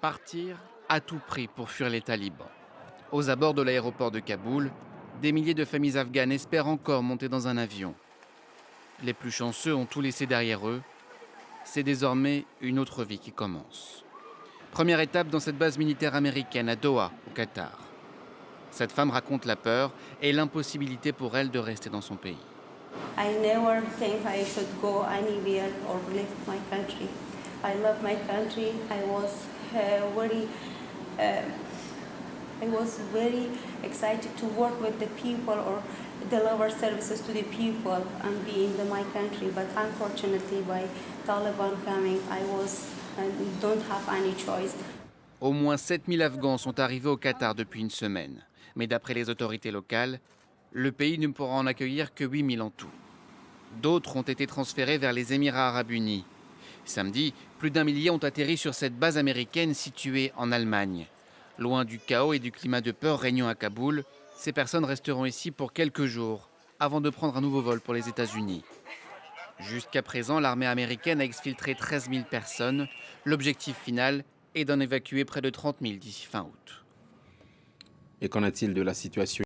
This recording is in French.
Partir à tout prix pour fuir les talibans. Aux abords de l'aéroport de Kaboul, des milliers de familles afghanes espèrent encore monter dans un avion. Les plus chanceux ont tout laissé derrière eux. C'est désormais une autre vie qui commence. Première étape dans cette base militaire américaine à Doha, au Qatar. Cette femme raconte la peur et l'impossibilité pour elle de rester dans son pays. I never think I should go anywhere or leave my country. I love my country. I was uh, very, uh, I was very excited to work with the people or deliver services to the people and be in the, my country. But unfortunately, by Taliban coming, I was don't have any choice. Au moins 7000 Afghans sont arrivés au Qatar depuis une semaine. Mais d'après les autorités locales, le pays ne pourra en accueillir que 8000 en tout. D'autres ont été transférés vers les Émirats arabes unis. Samedi, plus d'un millier ont atterri sur cette base américaine située en Allemagne. Loin du chaos et du climat de peur régnant à Kaboul, ces personnes resteront ici pour quelques jours avant de prendre un nouveau vol pour les États-Unis. Jusqu'à présent, l'armée américaine a exfiltré 13 000 personnes. L'objectif final est d'en évacuer près de 30 000 d'ici fin août. Et qu'en est-il de la situation